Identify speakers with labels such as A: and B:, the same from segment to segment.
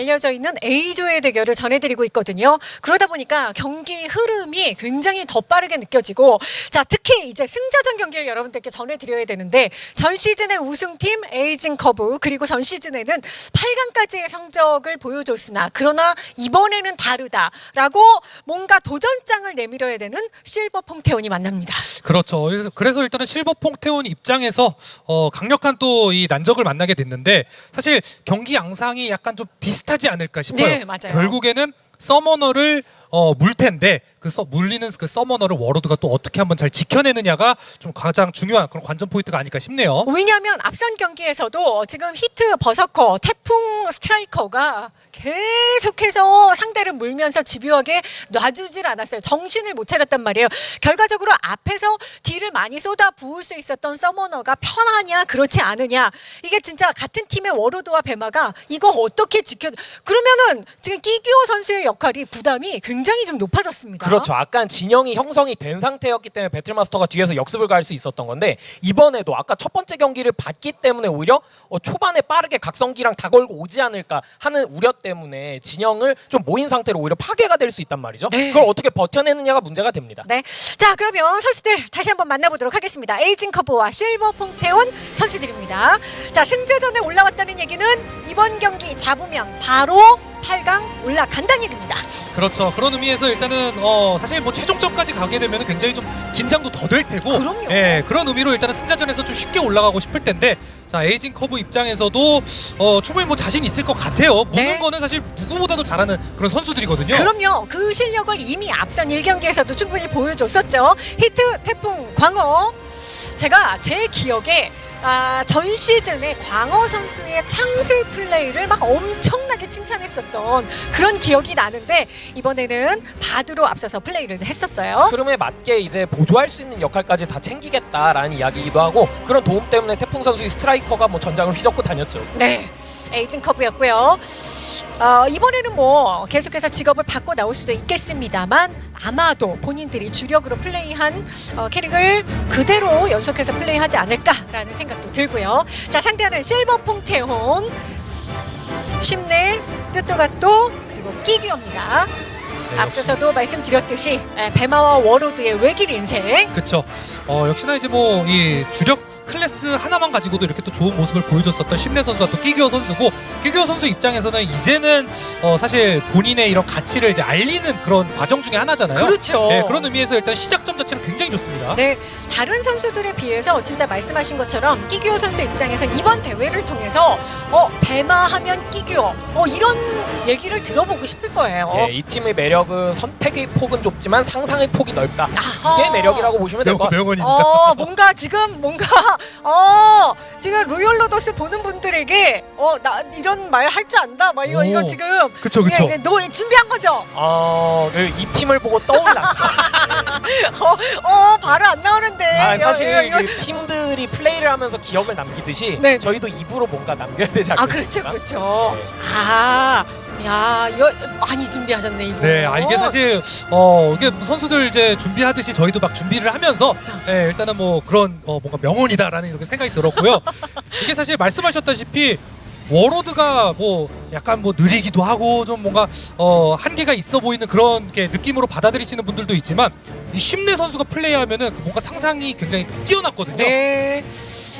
A: 알려져 있는 A조의 대결을 전해드리고 있거든요. 그러다 보니까 경기 흐름이 굉장히 더 빠르게 느껴지고 자 특히 이제 승자전 경기를 여러분들께 전해드려야 되는데 전 시즌의 우승팀 에이징 커브 그리고 전 시즌에는 8강까지의 성적을 보여줬으나 그러나 이번에는 다르다라고 뭔가 도전장을 내밀어야 되는 실버 퐁테온이 만납니다.
B: 그렇죠. 그래서- 일단은 실버 퐁테온 입장에서 어, 강력한 또 이 난적을 만나게 됐는데 사실 경기 양상이 약간 좀 비슷 하지 않을까 싶어요.
A: 네, 맞아요.
B: 결국에는 summoner를 어, 물 텐데 그 서, 물리는 그 summoner를 warlord가 또 어떻게 한번 잘 지켜내느냐가 좀 가장 중요한 그런 관전 포인트가 아닐까 싶네요.
A: 왜냐하면 앞선 경기에서도 지금 히트 berserker 태풍 스트라이커가 계속해서 상대를 물면서 집요하게 놔주질 않았어요. 정신을 못 차렸단 말이에요. 결과적으로 앞에서 딜을 많이 쏟아 부을 수 있었던 서머너가 편하냐 그렇지 않으냐 이게 진짜 같은 팀의 워로드와 베마가 이거 어떻게 지켜 그러면은 지금 끼규어 선수의 역할이 부담이 굉장히 좀 높아졌습니다.
C: 그렇죠. 아까 진영이 형성이 된 상태였기 때문에 배틀마스터가 뒤에서 역습을 갈 수 있었던 건데 이번에도 아까 첫 번째 경기를 봤기 때문에 오히려 어, 초반에 빠르게 각성기랑 다 걸고 오지 않을까 하는 우려 때문에 진영을 좀 모인 상태로 오히려 파괴가 될 수 있단 말이죠.
A: 네.
C: 그걸 어떻게 버텨내느냐가 문제가 됩니다.
A: 네. 자, 그러면 선수들 다시 한번 만나보도록 하겠습니다. 에이징 커브와 실버 퐁테온 선수들입니다. 자, 승자전에 올라왔다는 얘기는 이번 경기 잡으면 바로 8강 올라간다는 얘기입니다.
B: 그렇죠. 그런 의미에서 일단은 어, 사실 뭐 최종점까지 가게 되면 굉장히 좀 긴장도 더 될 테고
A: 그럼요.
B: 예, 그런 의미로 일단은 승자전에서 좀 쉽게 올라가고 싶을 텐데 자 에이징 커브 입장에서도 어, 충분히 뭐 자신 있을 것 같아요. 무는
A: 네.
B: 거는 사실 누구보다도 잘하는 그런 선수들이거든요.
A: 그럼요. 그 실력을 이미 앞선 1경기에서도 충분히 보여줬었죠. 히트, 태풍, 광어. 제가 제 기억에 아, 전 시즌에 광어 선수의 창술 플레이를 막 엄청나게 칭찬했었던 그런 기억이 나는데 이번에는 바드로 앞서서 플레이를 했었어요.
C: 흐름에 맞게 이제 보조할 수 있는 역할까지 다 챙기겠다라는 이야기이기도 하고 그런 도움 때문에 태풍 선수의 스트라이커가 뭐 전장을 휘젓고 다녔죠.
A: 네. 에이징 커브였고요. 어, 이번에는 뭐 계속해서 직업을 바꿔 나올 수도 있겠습니다만 아마도 본인들이 주력으로 플레이한 어, 캐릭을 그대로 연속해서 플레이하지 않을까라는 생각도 들고요. 자 상대하는 실버 퐁테온 쉽네 뜻도가또 그리고 끼규입니다.
B: 네,
A: 앞서서도 말씀드렸듯이 에, 배마와 warlord의 외길 인생
B: 그렇죠. 어, 역시나 이제 뭐 이 주력 클래스 하나만 가지고도 이렇게 또 좋은 모습을 보여줬었던 심내 선수와 또 끼규어 선수고 끼규어 선수 입장에서는 이제는 어, 사실 본인의 이런 가치를 이제 알리는 그런 과정 중에 하나잖아요.
A: 그렇죠.
B: 네, 그런 의미에서 일단 시작점 자체는 굉장히 좋습니다.
A: 네, 다른 선수들에 비해서 진짜 말씀하신 것처럼 끼규어 선수 입장에서 이번 대회를 통해서 어 배마하면 끼규어 어 이런 얘기를 들어보고 싶을 거예요.
C: 예, 이 팀의 매력은 선택의 폭은 좁지만 상상의 폭이 넓다.
A: 아하.
C: 이게 매력이라고 보시면 될 것 같습니다.
A: 어 뭔가 지금 뭔가 어 지금 로열 로더스 보는 분들에게 어 나 이런 말 할 줄 안다 막 이거
B: 오.
A: 이거 지금
B: 그쵸, 그쵸.
A: 예, 예, 노 준비한 거죠.
C: 어, 그이 팀을 보고 떠올랐어요.
A: 어, 어 바로 안 나오는데.
C: 아,
A: 여-
C: 사실
A: 여- 여-
C: 그 팀들이 플레이를 하면서 기억을 남기듯이
A: 네.
C: 저희도 입으로 뭔가 남겨야 되지
A: 아
C: 않겠습니까?
A: 그렇죠 그렇죠.
C: 네.
A: 아. 야, 이거 많이 준비하셨네 이거.
B: 네, 아 이게 사실 어 이게 선수들 이제 준비하듯이 저희도 막 준비를 하면서 예, 일단은 뭐 그런 어, 뭔가 명언이다라는 이렇게 생각이 들었고요. 이게 사실 말씀하셨다시피 워로드가 뭐 약간 뭐 느리기도 하고 좀 뭔가 어 한계가 있어 보이는 그런 게 느낌으로 받아들이시는 분들도 있지만 이 심내 선수가 플레이하면은 그 뭔가 상상이 굉장히 뛰어났거든요.
A: 네.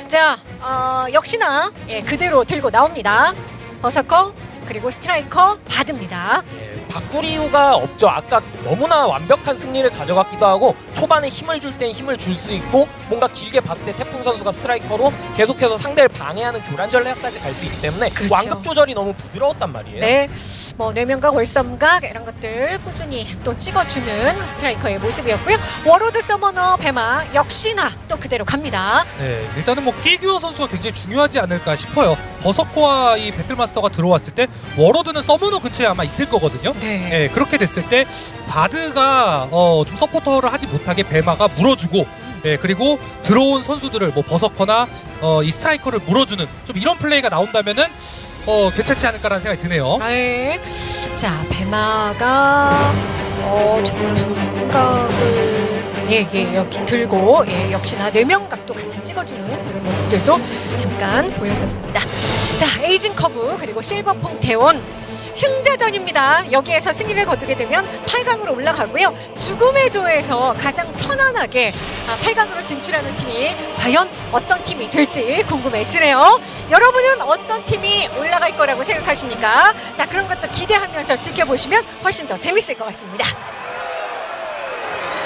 A: 자, 어, 역시나 예, 그대로 들고 나옵니다. 버서커 그리고 스트라이커 받습니다.
C: 예, 바꿀 이유가 없죠. 아까 너무나 완벽한 승리를 가져갔기도 하고 초반에 힘을 줄 땐 힘을 줄 수 있고 뭔가 길게 봤을 때 태풍 선수가 스트라이커로 계속해서 상대를 방해하는 교란 전략까지 갈 수 있기 때문에
A: 그렇죠.
C: 완급 조절이 너무 부드러웠단 말이에요.
A: 네, 뭐 뇌명각, 월섬각 이런 것들 꾸준히 또 찍어주는 스트라이커의 모습이었고요. warlord summoner 배마 역시나 또 그대로 갑니다.
B: 네, 일단은 뭐 끼규어 선수가 굉장히 중요하지 않을까 싶어요. berserker와 이 battle master가 들어왔을 때 warlord는 summoner 근처에 아마 있을 거거든요.
A: 네.
B: 네, 그렇게 됐을 때 bard가 어, 좀 서포터를 하지 못하게 배마가 물어주고 네, 그리고 들어온 선수들을 뭐 버서커나 어, 이 스트라이커를 물어주는 좀 이런 플레이가 나온다면은 어, 괜찮지 않을까라는 생각이 드네요.
A: 네. 자, 배마가 어, 좀 분각을 예, 예, 여기 들고 예, 역시나 뇌명각도 같이 찍어주는 이런 모습들도 잠깐 보였었습니다. 자, 에이징 커브 그리고 실버 퐁테온 승자전입니다. 여기에서 승리를 거두게 되면 8강으로 올라가고요. 죽음의 조에서 가장 편안하게 8강으로 진출하는 팀이 과연 어떤 팀이 될지 궁금해지네요. 여러분은 어떤 팀이 올라갈 거라고 생각하십니까? 자, 그런 것도 기대하면서 지켜보시면 훨씬 더 재밌을 것 같습니다.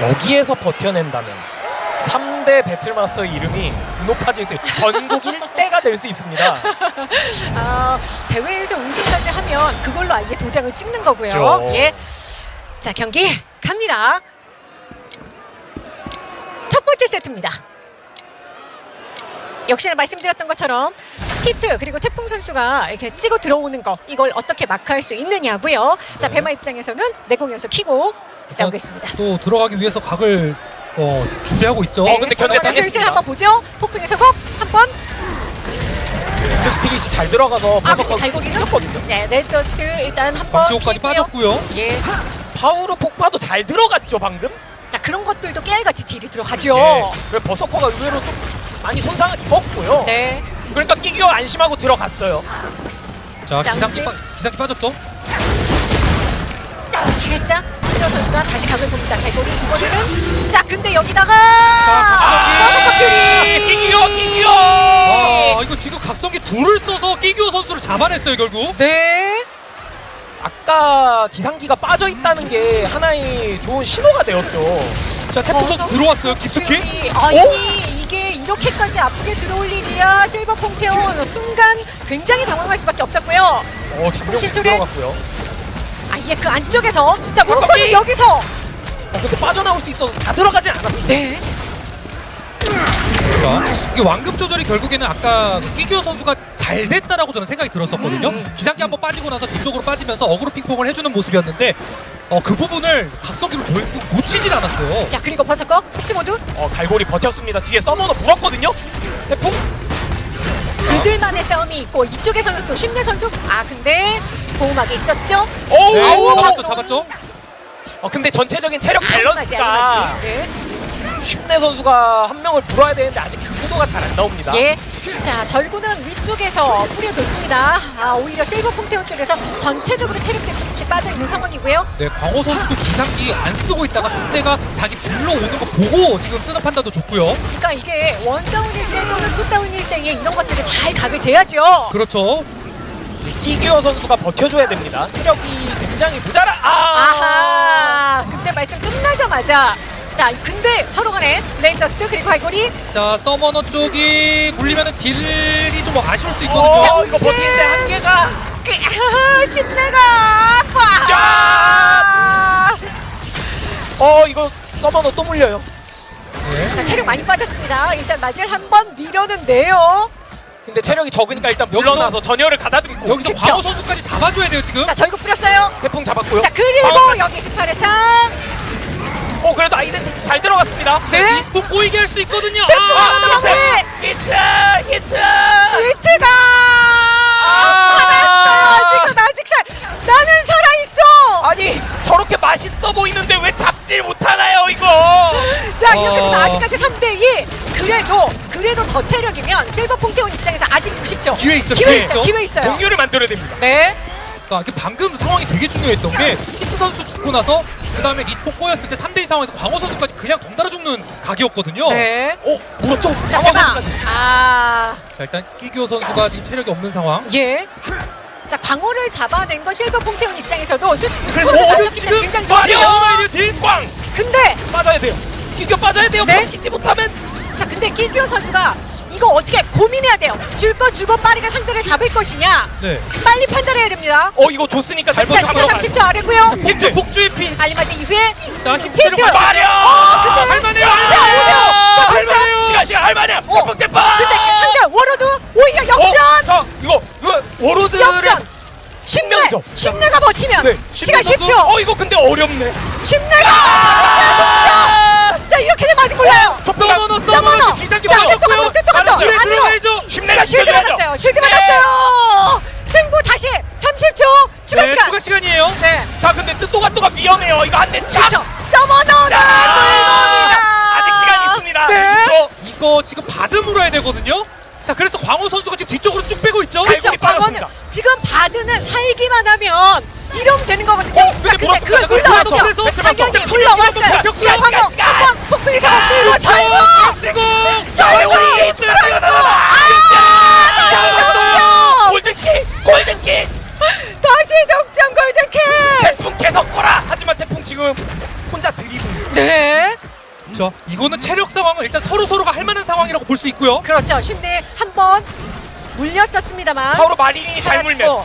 C: 여기에서 버텨낸다면 3대 배틀마스터의 이름이 높아질 수 있- 전국 1대가 될 수 있습니다.
A: 아, 대회에서 우승까지 하면 그걸로 아예 도장을 찍는 거고요.
C: 그렇죠.
A: 예. 자, 경기 갑니다. 첫 번째 세트입니다. 역시나 말씀드렸던 것처럼 히트 그리고 태풍 선수가 이렇게 치고 들어오는 거 이걸 어떻게 마크할 수 있느냐고요. 자, 배마 입장에서는 내공 연속 키고 싸우겠습니다.
B: 또 들어가기 위해서 각을 어, 준비하고 있죠.
A: 네,
C: 근데
A: 서로
C: 견제 당했습니다.
A: 한번 보죠. 폭풍의 서곡 한번
C: 그 스피릿이 잘 들어가서
A: 아,
C: 버섯하고? 이겼거든요.
A: 네, 레드더스트 일단 한번
B: 방치호까지. 빠졌고요.
A: 예.
C: 파우르 폭파도 잘 들어갔죠 방금.
A: 자, 그런 것들도 깨알같이 딜이 들어가죠.
C: 예. 그리고 버서커가 의외로 좀 많이 손상을 입었고요.
A: 네.
C: 그러니까 끼기어 안심하고 들어갔어요.
B: 자,
A: 자,
B: 기상기, 빠, 기상기 빠졌죠.
A: 살짝 한여 선수가 다시 각을 봅니다. 갈고리 이번에는 자 근데 여기다가
B: 자,
A: 버서커 퓨리
C: 끼기어 끼기어.
B: 아, 이거 지금 각성기 둘을 써서 끼규어 선수를 잡아냈어요, 결국.
A: 네.
C: 아까 기상기가 빠져 있다는 게 하나의 좋은 신호가 되었죠.
B: 자, 태풍 선수
A: 버서커
B: 들어왔어요. 깊숙이.
A: 퓨리. 아니 이게 이렇게까지 아프게 들어올 일이야 실버 퐁테온 순간 굉장히 당황할 수밖에 없었고요.
C: 어, 장병? 들어갔고요.
A: 아예 그 안쪽에서 자! 모로코는 여기서
C: 어, 근데 빠져나올 수 있어서 다 들어가진 않았습니다.
A: 네.
B: 자, 이게 완급 조절이 결국에는 아까 그 끼규어 선수가 잘 됐다라고 저는 생각이 들었었거든요.
A: 음.
B: 기상기 한번 빠지고 나서 뒤쪽으로 빠지면서 어그로 핑퐁을 해주는 모습이었는데 어, 그 부분을 각성기로 놓치질 않았어요.
A: 자 그리고 버서커 흑지 모두
C: 어, 갈고리 버텼습니다. 뒤에 서머너 물었거든요. 태풍.
A: 그들만의 싸움이 있고 이쪽에서는 또 심내 선수 아 근데 보호막이 있었죠.
C: 오우.
B: 네,
A: 아우.
B: 잡았죠, 잡았죠.
C: 어, 근데 전체적인 체력 밸런스가.
A: 네.
C: 쉽내 선수가 한 명을 불어야 되는데 아직 그 구도가 잘 안 나옵니다.
A: 예. 자, 절구는 위쪽에서 뿌려줬습니다. 아, 오히려 실버 퐁테온 쪽에서 전체적으로 체력들이 조금씩 빠져 있는 상황이고요.
B: 네, 광호 선수도 기상기 안 쓰고 있다가 상대가 자기 불러오는 거 보고 지금 쓰는 판단도 좋고요.
A: 그러니까 이게 원다운일 때 또는 투다운일 때에 이런 것들을 잘 각을 재야죠.
B: 그렇죠.
C: 끼기어 선수가 버텨줘야 됩니다. 체력이 굉장히 모자라. 아.
A: 아하. 근데 말씀 끝나자마자 자, 근데 서로 간에 레인더스트 그리고 할고리
B: 자, 서머너 쪽이 물리면은 딜이 좀 아쉬울 수 있거든요.
C: 어, 이거 버티는데 한계가.
A: 그, 아, 신내가 빠.
C: 어, 이거 서머너 또 물려요.
B: 네.
A: 자, 체력 많이 빠졌습니다. 일단 맞을 한번 밀어는데요.
C: 근데 체력이 적으니까 일단 물러나서 전열을 가다듬고
B: 여기서
A: 그쵸.
B: 광호 선수까지 잡아줘야 돼요 지금.
A: 자, 절구 뿌렸어요.
C: 태풍 잡았고요.
A: 자, 그리고
C: 방어까지.
A: 여기 18회 창.
C: 어, 그래도 아이덴티티 잘 들어갔습니다.
A: 네.
B: 이스폰 꼬이게 할 수 있거든요.
A: 아,
B: 아,
A: 마무리!
C: 히트! 히트!
A: 위트가
C: 아!
A: 살았어요. 지금 아직 살 나는 살아 있어.
C: 아니, 저렇게 맛있어 보이는데 왜 잡질 못하나요, 이거?
A: 자 이렇게 되면
B: 어.
A: 아직까지 3대 2. 그래도 그래도 저 체력이면 실버 퐁테온 입장에서 아직 60점.
B: 기회 있죠,
A: 기회
B: 기회
A: 있어. 기회 있어요.
C: 동료를 만들어야 됩니다.
A: 네.
B: 그러니까 이게 방금 상황이 되게 중요했던 게 히트 선수 죽고 나서 그 다음에 respawn 꼬였을 때 3대2 상황에서 광호 선수까지 그냥 덩달아 죽는 각이었거든요.
A: 네.
C: 오, 물었죠?
A: 자,
C: 방어
A: 대박.
C: 선수까지.
A: 아,
B: 자 일단 끼규어 선수가 지금 체력이 없는 상황.
A: 예. 자, 광호를 잡아낸 건 실버 퐁테온 입장에서도 스,
C: 그래서
A: 스코어를
C: 어,
A: 때문에 굉장히 좋아요.
C: 딜 꽝!
A: 근데
C: 빠져야 돼요. 기겨 빠져야 돼요.
A: 네.
C: 버티지 못하면
A: 자 근데 끼규어 선수가 이거 어떻게 고민해야 돼요. 줄 거 주고 빠르게 상대를 잡을 것이냐.
B: 네.
A: 빨리 판단해야 됩니다.
C: 어 이거 좋으니까
B: 잘
A: 자, 시간
B: 버텨.
A: 30초 아래고요.
C: 복주 복주의 피.
A: 알리마지 이후에
B: 자! 체력
C: 마리오!
A: 어, 근데
C: 할만해요.
A: 자, 오히려! 자,
C: 할만해요. 시간 시간 할만해요.
A: 어,
C: 대박 대박.
A: 근데 상대 워로드 오히려
C: 어,
A: 역전!
C: 자 이거 이거 워로드를
A: 역전! 심내!
C: 명점.
A: 심내가 버티면
C: 네.
A: 시간
C: 신명 선수.
A: 10초!
C: 어 이거 근데 어렵네.
A: 심내가!
C: 아!
A: 아직 몰라요!
B: 서머너
A: 서머너!
B: 기상기
A: 자,
B: 맞았고요. 들어가야죠.
A: 자 실드. 받았어요! 실드
C: 네.
A: 받았어요! 승부 다시 30초! 추가
B: 네,
A: 시간!
B: 추가 시간이에요.
A: 네.
C: 자 근데 뜻도가 또가 위험해요. 이거 안돼 쫙.
A: 그렇죠. 서머너가
C: 야!
A: 불멍이다.
B: 이거 지금 받음으로 해야 되거든요. 자 그래서 광호 선수가 지금 뒤쪽으로 쭉 빼고 있죠.
A: 그렇죠. 광어는
C: 빠졌습니다.
A: 지금 바드는 살기만 하면 이러면 되는 거거든요. 자,
C: 근데.
A: 그걸.
C: 배틀마스터
A: 자, 광어
C: 시간,
A: 한번 상황 끌고 아,
C: 골든킥! 골든킥!
A: 다시 골든킥.
C: 태풍 계속 꼬라! 하지만 태풍 지금 혼자 드리블.
A: 네.
B: 자 이거는 체력 상황은 일단 서로 서로가 할 만한 상황이라고 볼 수 있고요.
A: 그렇죠. 심내 한번 물렸었습니다만.
C: 바로 마린이 잘 물면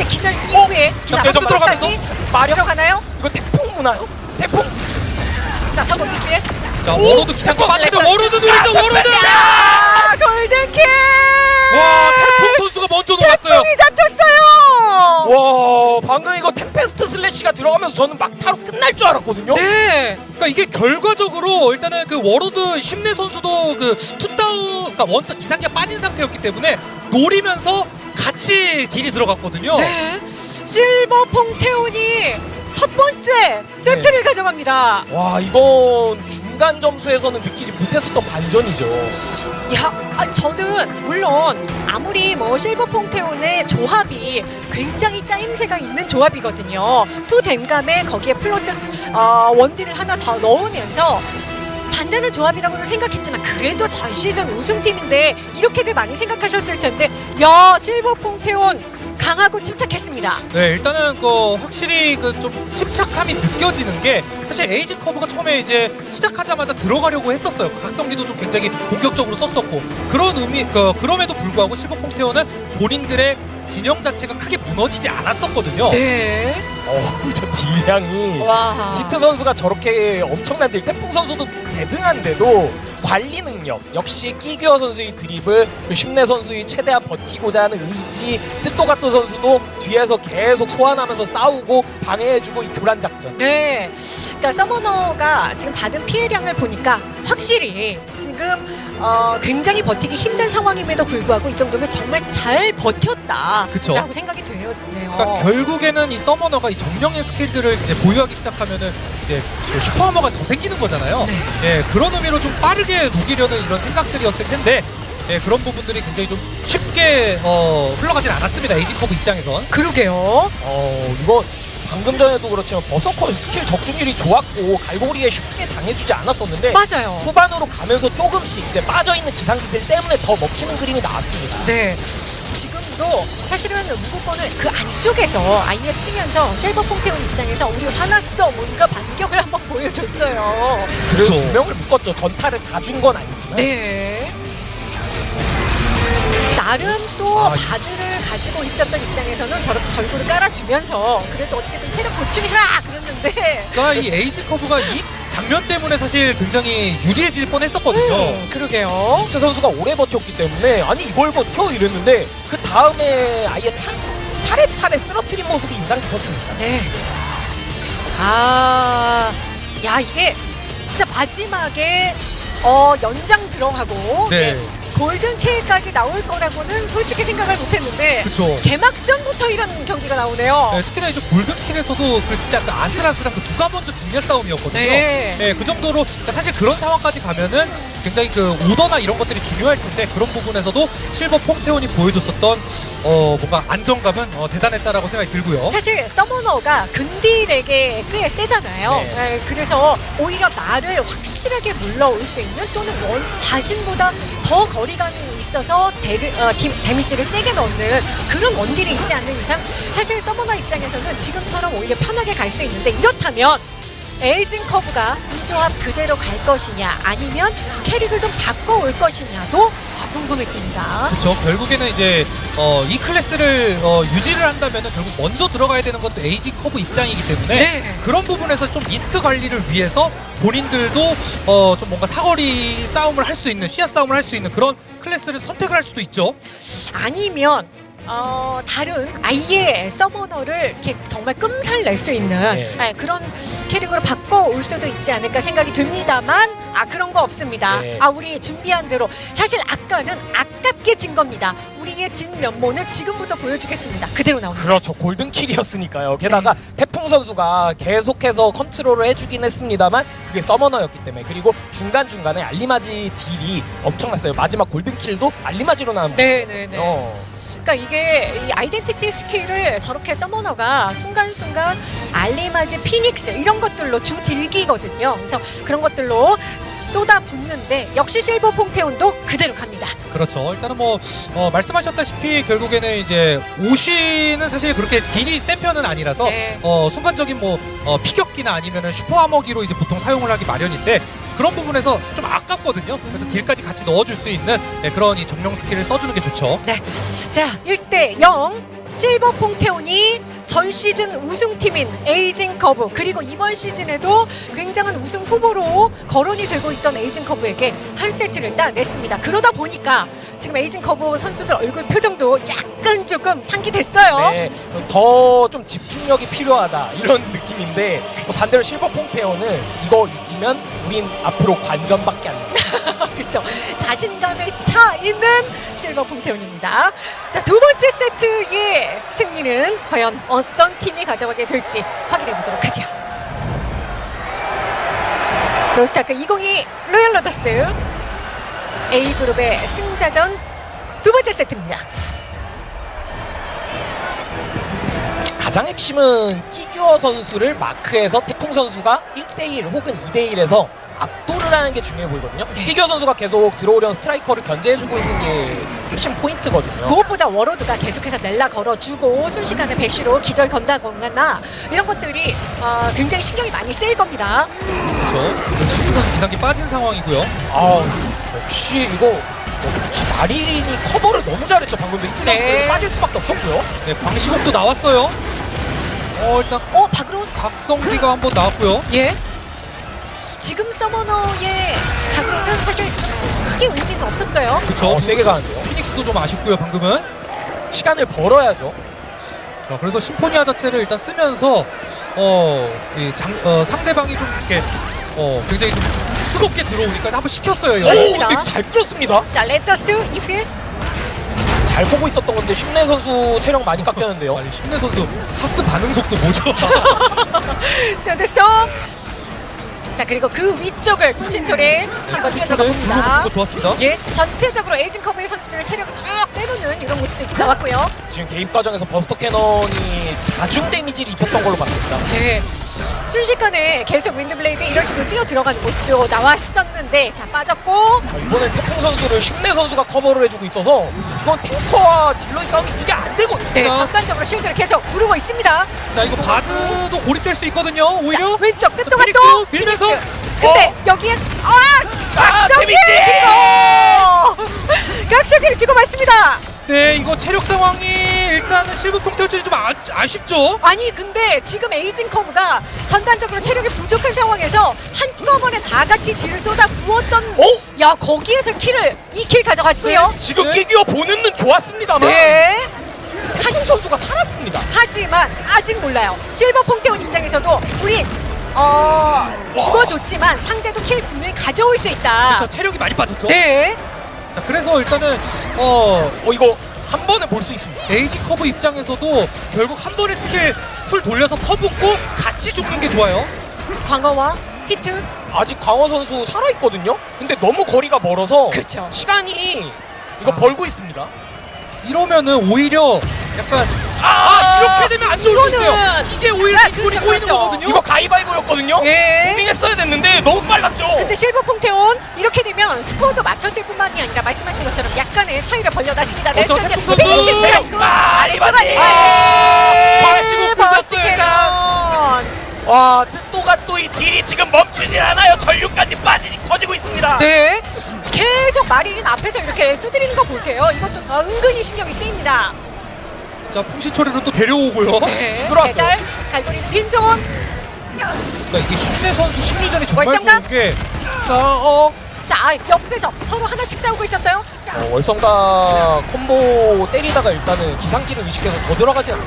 A: 근데 기절 이후에 자,
C: 역대전
A: 한번까지
C: 들어가면서 마력
A: 들어가나요?
C: 이거 태풍 무나요? 태풍
A: 자, 사고 뒤에
B: 자 워로드 기상과 맞는데 워로드 워로드.
A: 아, 골든킥!
B: 와 태풍 선수가 먼저 녹았어요.
A: 태풍이 잡혔어요.
C: 와 방금 이거 tempest slash가 들어가면서 저는 막타로 끝날 줄 알았거든요
A: 네.
B: 그러니까 이게 결과적으로 일단은 그 warlord 심내 선수도 그 two down 그러니까 원타 기상기가 빠진 상태였기 때문에 노리면서 같이 딜이 들어갔거든요.
A: 네. 실버 퐁테온이 첫 번째 세트를 가져갑니다.
C: 와 이건 중간 점수에서는 느끼지 못했었던 반전이죠
A: 야, 아, 저는 물론 아무리 뭐 실버 퐁테온의 조합이 굉장히 짜임새가 있는 조합이거든요. two 댐감에 거기에 플러스 어, 원딜을 하나 더 넣으면서 단단한 조합이라고는 생각했지만 그래도 전 시즌 우승팀인데 이렇게들 많이 생각하셨을 텐데 야 실버 퐁테온 강하고 침착했습니다.
B: 네, 일단은 그 확실히 그 좀 침착함이 느껴지는 게 사실 에이징 커브가 처음에 이제 시작하자마자 들어가려고 했었어요. 각성기도 좀 굉장히 공격적으로 썼었고 그런 의미 그 그럼에도 불구하고 실버 퐁테온은 본인들의 진영 자체가 크게 무너지지 않았었거든요.
A: 네.
C: 어저 딜량이
A: 와.
C: 히트 선수가 저렇게 엄청난 딜 태풍 선수도 대등한데도 관리 능력 역시 끼규어 선수의 그리고 심내 선수의 최대한 버티고자 하는 의지 뜻도가토 선수도 뒤에서 계속 소환하면서 싸우고 방해해주고 이 교란 작전
A: 네. 그러니까 summoner가 지금 받은 피해량을 보니까 확실히 지금 어, 굉장히 버티기 힘든 상황임에도 불구하고 이 정도면 정말 잘 버텼다.
B: 그쵸.
A: 라고 생각이 되었네요.
B: 그러니까 결국에는 이 summoner가 이 정령의 skill들을 이제 보유하기 시작하면은 이제 그 super armor가 더 생기는 거잖아요.
A: 네.
B: 예, 그런 의미로 좀 빠르게 녹이려는 이런 생각들이었을 텐데 예, 그런 부분들이 굉장히 좀 쉽게 어, 흘러가진 않았습니다. 에이징 커브 입장에선.
A: 그러게요.
C: 어 이거 방금 전에도 그렇지만 berserker skill 적중률이 좋았고 갈고리에 쉽게 당해주지 않았었는데
A: 맞아요.
C: 후반으로 가면서 조금씩 이제 빠져있는 기상기들 때문에 더 먹히는 그림이 나왔습니다
A: 네. 지금도 사실은 무구권을 그 안쪽에서 아예 쓰면서 실버 퐁테온 입장에서 우리 화났어 뭔가 반격을 한번 보여줬어요.
B: 그쵸.
C: 두 명을 묶었죠 전타를 다 준 건 아니지만
A: 네. 나름 또
B: 아, 이-
A: bard를 가지고 있었던 입장에서는 저렇게 절구를 깔아주면서 그래도 어떻게든 체력 보충해라 그랬는데
B: 그러니까 이 에이징 커브가 이 장면 때문에 사실 굉장히 유리해질 뻔했었거든요.
A: 음, 그러게요.
C: 체 선수가 오래 버텼기 때문에 아니 이걸 버텨 이랬는데 그 다음에 아예 차, 차례차례 쓰러트린 모습이 인상 깊었습니다
A: 네. 아, 야 이게 진짜 마지막에 어 연장 들어가고
B: 네.
A: 예, 골든 K까지 나올 거라고는 솔직히 생각을 못했는데
B: 그렇죠.
A: 개막전부터 이런 경기가 나오네요.
B: 네, 특히나 이제 골든킬에서도 그 진짜 그 아슬아슬한 그 누가 먼저 죽냐 싸움이었거든요.
A: 네.
B: 네, 그 정도로 그러니까 사실 그런 상황까지 가면은 굉장히 그 오더나 이런 것들이 중요할 텐데 그런 부분에서도 실버 퐁테온이 보여줬었던 어 뭔가 안정감은 어, 대단했다라고 생각이 들고요.
A: 사실 summoner가 근딜에게 꽤 세잖아요.
C: 네.
A: 네, 그래서 오히려 나를 확실하게 물러올 수 있는 또는 원, 자신보다 더 거리 감이 있어서 데를, 어, 디, 데미지를 세게 넣는 그런 원딜이 있지 않는 이상 사실 summoner 입장에서는 지금처럼 오히려 편하게 갈 수 있는데 이렇다면 에이징 커브가 이 조합 그대로 갈 것이냐 아니면 캐릭을 좀 바꿔올 것이냐도 아, 궁금해집니다.
B: 그렇죠. 결국에는 이제 어, 이 클래스를 어, 유지를 한다면은 결국 먼저 들어가야 되는 것도 에이징 커브 입장이기 때문에
A: 네.
B: 그런 부분에서 좀 리스크 관리를 위해서 본인들도 어, 좀 뭔가 사거리 싸움을 할 수 있는 시야 싸움을 할 수 있는 그런 클래스를 선택을 할 수도 있죠.
A: 아니면 어, 다른 아예 summoner를 이렇게 정말 끔살 낼 수 있는
C: 네.
A: 네, 그런 캐릭으로 바꿔 올 수도 있지 않을까 생각이 듭니다만 아 그런 거 없습니다.
C: 네.
A: 아 우리 준비한 대로 사실 아까는 아깝게 진 겁니다. 우리의 진 면모는 지금부터 보여주겠습니다. 그대로 나옵니다.
C: 그렇죠. golden kill이었으니까요. 게다가 태풍 선수가 계속해서 컨트롤을 해주긴 했습니다만 그게 summoner였기 때문에 그리고 중간중간에 알리마지 딜이 엄청났어요. 마지막 golden kill도 알리마지로 나온
A: 네네네.
C: 어.
A: 그러니까 이게 이 identity skill을 저렇게 summoner가 순간순간 알리마지 피닉스 이런 것들로 주 딜기거든요. 그래서 그런 것들로 쏟아 붓는데 역시 실버 퐁테온도 그대로 갑니다.
B: 그렇죠. 일단은 뭐 어, 말씀하셨다시피 결국에는 이제 오시는 사실 그렇게 딜이 센 편은 아니라서
A: 네.
B: 어, 순간적인 뭐 어, 피격기나 아니면은 super armor기로 이제 보통 사용을 하기 마련인데 그런 부분에서 좀 아깝거든요. 그래서 딜까지 같이 넣어줄 수 있는 네, 그런 이 정령 스킬을 써주는 게 좋죠.
A: 자, 1대 0. 실버 퐁테온이 전 시즌 우승팀인 에이징 커브 그리고 이번 시즌에도 굉장한 우승 후보로 거론이 되고 있던 에이징 커브에게 한 세트를 따냈습니다. 그러다 보니까 지금 에이징 커브 선수들 얼굴 표정도 약간 조금 상기됐어요.
C: 네, 더 좀 집중력이 필요하다 이런 느낌인데 반대로 실버 퐁테온은 이거 이기면 우린 앞으로 관전밖에 안 돼.
A: 그렇죠. 자신감에 차 있는 실버 퐁테온입니다. 자, 두 번째 세트의 승리는 과연 어떤 팀이 가져가게 될지 확인해 보도록 하죠. 로스트아크 2022 로얄 로더스 A그룹의 승자전 두 번째 세트입니다.
C: 가장 핵심은 끼규어 선수를 마크해서 태풍 선수가 1대1 혹은 2대1에서 압도를 하는 게 중요해 보이거든요.
A: 네.
C: 끼규어 선수가 계속 들어오려는 스트라이커를 견제해주고 있는 게 핵심 포인트거든요.
A: 무엇보다 워로드가 계속해서 넬라 걸어주고 순식간에 bash로 기절 건다거나 이런 것들이 어, 굉장히 신경이 많이 쓰일 겁니다.
B: 그렇죠. 선수 기상기 빠진 상황이고요.
C: 아 역시 이거 역시 마리린이 커버를 너무 잘했죠. 방금 히트
A: 네.
C: 선수들 빠질 수밖에 없었고요.
B: 네, 광시곡도 나왔어요. 어 일단
A: 어, 박으로
B: 각성기가 한번 나왔고요.
A: 예. 지금 서머너의 박으로는 사실 크게 의미는 없었어요.
B: 그렇죠.
C: 어, 세게 가는데요.
B: 피닉스도 좀 아쉽고요. 방금은.
C: 시간을 벌어야죠.
B: 자, 그래서 심포니아 자체를 일단 쓰면서 어, 이 장, 어, 상대방이 좀 이렇게 어, 굉장히 좀 뜨겁게 들어오니까 한번 시켰어요.
C: 오. 근데 잘 끌었습니다.
A: 자, 레터스트 이후에
C: 잘 보고 있었던 건데 쉼내 선수 체력 많이 깎였는데요.
B: 아니 심내 선수 파스 반응 속도 뭐죠?
A: sandstorm. 자, 그리고 그 위쪽을 풍신초래 한번 뛰어들어가 봅니다.
B: 거 좋았습니다.
A: 예, 전체적으로 에이징 커브의 선수들의 체력을 쭉 빼놓는 이런 모습도 나왔고요.
C: 지금 개입 과정에서 buster cannon이 다중 데미지를 입혔던 걸로 봤습니다.
A: 네. 순식간에 계속 wind blade 이런 식으로 뛰어 들어가는 모습도 나왔었는데 자 빠졌고
C: 아, 이번엔 태풍 선수를 쉼내 선수가 커버를 해주고 있어서 이건 탱커와 딜러의 싸움이 이게 안 되거든요.
A: 네,
B: 자.
A: 전반적으로 실드를 계속 부르고 있습니다.
B: 자 이거 바드도 고립될 수 있거든요. 오히려
A: 자, 왼쪽 끝도가 또
B: 밀면서.
A: 근데
C: 어.
A: 여기엔 아!
C: 아,
A: 각성기! 그리고 각성기를 주고 맞습니다.
B: 네 이거 체력 상황이 일단은 실버 콩테오전이 좀 아, 아쉽죠.
A: 아니 근데 지금 에이징 커브가 전반적으로 체력이 부족한 상황에서 한꺼번에 다 같이 딜을 쏟아 부었던
C: 오!
A: 야 거기에서 킬을 이킬 가져갔고요.
C: 지금
B: 네.
C: 끼규어 보는 눈 좋았습니다만
A: 네.
C: 태풍 선수가 살았습니다.
A: 하지만 아직 몰라요. 실버 퐁테온 입장에서도 우린 어 죽어줬지만 상대도 킬 분명히 가져올 수 있다.
B: 저 체력이 많이 빠졌죠.
A: 네.
B: 자 그래서 일단은 어
C: 어 이거 한 번에 볼 수 있습니다.
B: 에이징 커브 입장에서도 결국 한 번의 스킬 풀 돌려서 퍼붓고 같이 죽는 게 좋아요.
A: 광어와 히트.
C: 아직 강원 선수 살아 있거든요. 근데 너무 거리가 멀어서
A: 그렇죠.
C: 시간이 이거
B: 아.
C: 벌고 있습니다.
B: 이러면은 오히려 약간
C: 아,
B: 아 이렇게 되면 안 좋을 텐데요. 이게 오히려
A: 아,
B: 기분이
A: 그렇죠.
B: 거거든요.
C: 이거 가위바위보였거든요.
A: 예.
C: 했어야 됐는데 너무 빨랐죠.
A: 근데 실버 퐁테온 이렇게 되면 스코어도 맞췄을 뿐만이 아니라 말씀하신 것처럼 약간의 차이를 벌려놨습니다.
B: 태풍 선수!
A: finish strike
C: 아,
A: 아, 캐논
C: 와 뜻도가 또 이 딜이 지금 멈추질 않아요. 전류까지 빠지지 터지고 있습니다.
A: 네 계속 마리린 앞에서 이렇게 두드리는 거 보세요. 이것도 은근히 신경이 쓰입니다.
B: 자 풍시초리로 또 데려오고요.
A: 네,
C: 들어왔어요.
A: 배달 갈고리
B: 그러니까 이게 쉼내 선수 심리전이 정말
A: 월성각?
B: 좋은 게 자, 어,
A: 자 아, 옆에서 서로 하나씩 싸우고 있었어요.
C: 어, 월성가 콤보 때리다가 일단은 기상기를 의식해서 더 들어가지 않나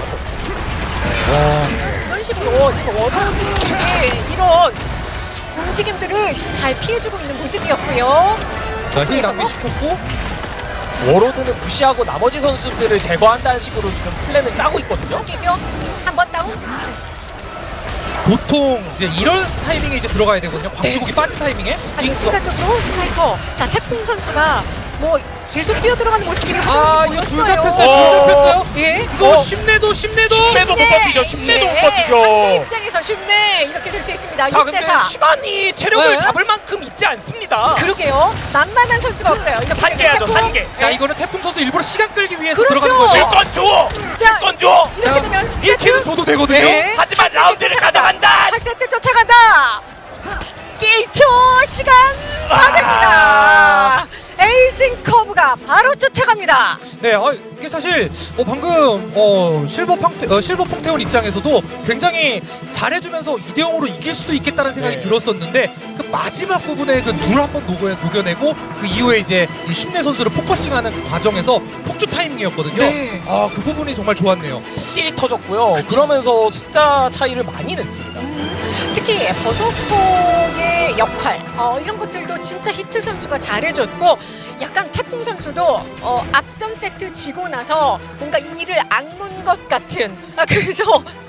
A: 지금 이런 식으로 지금 워로드의 이런 움직임들을 지금 잘 피해주고 있는 모습이었고요.
B: 자힐
A: 그래서
B: 낭비 시켰고
C: 워로드는 무시하고 나머지 선수들을 제거한다는 식으로 지금 플랜을 짜고 있거든요
A: 한번 다운.
B: 보통 이제 이런 타이밍에 이제 들어가야 되거든요. 광시곡이 빠진 타이밍에.
A: 아니 순간적으로 스트라이커. 자 태풍 선수가 뭐 계속 뛰어 들어가는 모습들이
B: 아 이거 둘
A: 보였어요.
B: 잡혔어요.
C: 어.
B: 둘 잡혔어요.
A: 예.
B: 이거
C: 어.
B: 심내도 심내도.
C: 심내도 못 버티죠 심내도 못 버티죠
A: 상대 입장에서 쉽네 이렇게 될 수 있습니다.
C: 자 근데
A: 6대4.
C: 시간이 체력을
A: 네.
C: 잡을 만큼 있지 않습니다
A: 그러게요. 만만한 선수가 없어요. 이거
C: 산계하죠,
A: 태풍.
C: 산계.
B: 자
A: 예.
B: 이거는 태풍 선수 일부러 시간 끌기 위해서
A: 그렇죠.
B: 들어가는 거죠.
C: 질건 줘!
A: 자,
C: 질건 줘!
A: 이렇게 되면
B: 1킬은 줘도 되거든요.
A: 네.
C: 하지만 라운드를 가져간다!
A: 8세트 쫓아간다. 1초 시간 받습니다. 에이징 커브가 바로 쫓아갑니다.
B: 네, 어, 이게 사실 어, 방금 어, 실버 퐁테, 어, 실버 퐁테온 입장에서도 굉장히 잘해주면서 2대 0으로 이길 수도 있겠다는 생각이
C: 네.
B: 들었었는데 그 마지막 부분에 그둘 한번 녹여, 녹여 내고 그 이후에 이제 이 쉼내 선수를 focusing하는 그 과정에서 폭주 타이밍이었거든요.
A: 네.
B: 아, 그 부분이 정말 좋았네요.
C: 딜이 터졌고요 그러면서 숫자 차이를 많이 냈습니다
A: 특히 버서커의 역할 어, 이런 것들도 진짜 히트 선수가 잘해줬고 약간 태풍 선수도 어, 앞선 세트 지고 나서 뭔가 이를 악문 것 같은 아, 그래서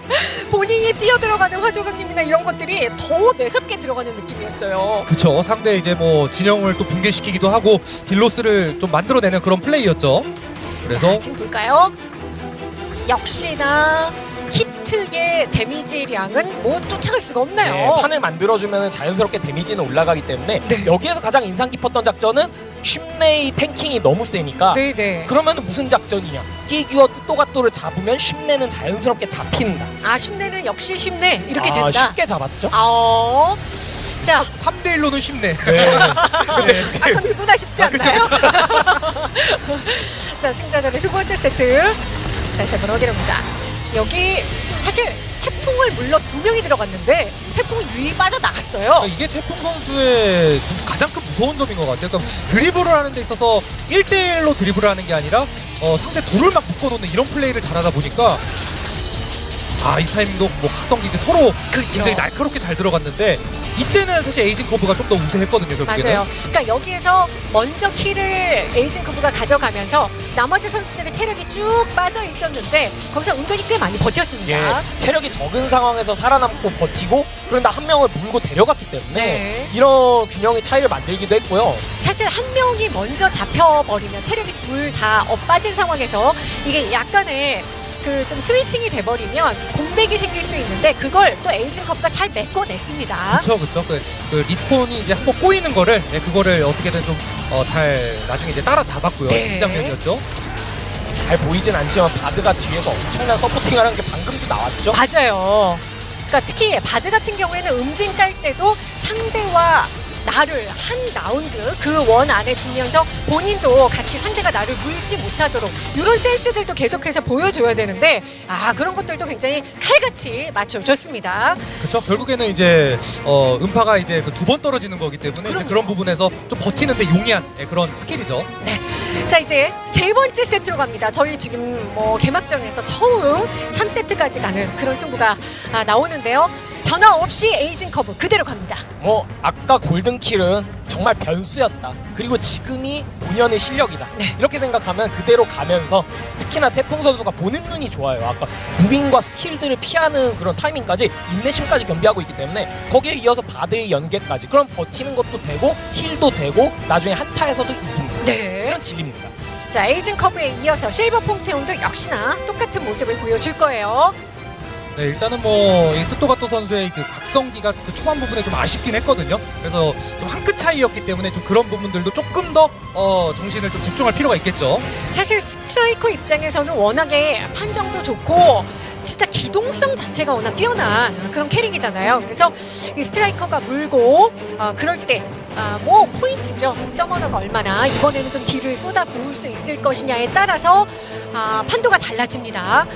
A: 본인이 뛰어 들어가는 화조강림이나 이런 것들이 더 매섭게 들어가는 느낌이었어요.
B: 그쵸. 상대 이제 뭐 진영을 또 붕괴시키기도 하고 딜 loss를 좀 만들어내는 그런 플레이였죠. 그래서
A: 자, 지금 볼까요? 역시나 히트의 데미지량은 뭐 쫓아갈 수가 없네요.
C: 네, 판을 만들어주면 자연스럽게 데미지는 올라가기 때문에
A: 네.
C: 여기에서 가장 인상 깊었던 작전은 쉽네의 탱킹이 너무 세니까
A: 네네.
C: 그러면 무슨 작전이냐 끼규어 뜻도가또를 잡으면 쉽네는 자연스럽게 잡힌다
A: 아 쉽네는 역시 쉽네 이렇게
C: 아,
A: 된다.
C: 쉽게 잡았죠
A: 아, 어. 자,
B: 3대 1로는 쉽네.
C: 네.
B: 네.
A: 아, 그건 누구나 쉽지
B: 아, 그쵸,
A: 않나요? 자, 승자전의 두 번째 세트 다시 한번 확인합니다. 여기 사실 태풍을 물러 두 명이 들어갔는데 태풍은 유이 빠져나갔어요.
B: 그러니까 이게 태풍 선수의 가장 큰 무서운 점인 것 같아요. 그러니까 드리블을 하는 데 있어서 1대1로 드리블을 하는 게 아니라 어, 상대 둘을 막 묶어놓는 이런 플레이를 잘하다 보니까 아 이 타이밍도 뭐 각성기 이제 서로
A: 그렇죠.
B: 굉장히 날카롭게 잘 들어갔는데 이때는 사실 에이징 커브가 좀 더 우세했거든요. 결국에는.
A: 맞아요. 그러니까 여기에서 먼저 kill을 에이징 커브가 가져가면서 나머지 선수들의 체력이 쭉 빠져 있었는데 거기서 은근히 꽤 많이 버텼습니다.
C: 예, 체력이 적은 상황에서 살아남고 버티고 그런다 한 명을 물고 데려갔기 때문에
A: 네.
C: 이런 균형의 차이를 만들기도 했고요
A: 사실 한 명이 먼저 잡혀버리면 체력이 둘 다 엇빠진 상황에서 이게 약간의 그 좀 switching이 돼버리면 공백이 생길 수 있는데 그걸 또 에이징 커브가 잘 메꿔냈습니다.
B: 그렇죠, 그렇죠. 그, 그 respawn이 이제 한번 꼬이는 거를 네, 그거를 어떻게든 좀잘 나중에 이제 따라잡았고요.
A: 네.
B: 이 장면이었죠.
C: 잘 보이진 않지만 바드가 뒤에서 엄청난 supporting을 하는 게 방금도 나왔죠
A: 맞아요. 그러니까 특히 바드 같은 경우에는 음진 깔 때도 상대와 나를 한 라운드 그 원 안에 두면서 본인도 같이 상대가 나를 물지 못하도록 이런 센스들도 계속해서 보여줘야 되는데 아 그런 것들도 굉장히 칼같이 맞춰줬습니다.
B: 그렇죠. 결국에는 이제 어, 음파가 이제 그 두 번 떨어지는 거기 때문에 이제. 그런 부분에서 좀 버티는데 용이한 예, 그런 스킬이죠.
A: 자 이제 세 번째 세트로 갑니다. 저희 지금 뭐 개막전에서 처음 3세트까지 가는 그런 승부가 아, 나오는데요. 변화 없이 에이징 커브 그대로 갑니다.
C: 뭐 아까 골든kill은 정말 변수였다 그리고 지금이 본연의 실력이다
A: 네.
C: 이렇게 생각하면 그대로 가면서 특히나 태풍 선수가 보는 눈이 좋아요 아까 moving과 스킬들을 피하는 그런 타이밍까지 인내심까지 겸비하고 있기 때문에 거기에 이어서 바드의 연계까지 그럼 버티는 것도 되고 heal도 되고 나중에 한타에서도 이깁니다
A: 네.
C: 이런 질입니다
A: 자 에이징 커브에 이어서 실버 퐁테오도 역시나 똑같은 모습을 보여줄 거예요.
B: 네, 일단은 뭐이 뜻도가토 선수의 그 각성기가 그 초반 부분에 좀 아쉽긴 했거든요. 그래서 좀 한 끗 차이였기 때문에 좀 그런 부분들도 조금 더 어, 정신을 좀 집중할 필요가 있겠죠.
A: 사실 스트라이커 입장에서는 워낙에 판정도 좋고 진짜 기동성 자체가 워낙 뛰어난 그런 캐릭이잖아요. 그래서 이 스트라이커가 물고 어, 그럴 때 아, 뭐 포인트죠. 서머너가 얼마나 이번에는 좀 딜을 쏟아 부을 수 있을 것이냐에 따라서 아, 판도가 달라집니다.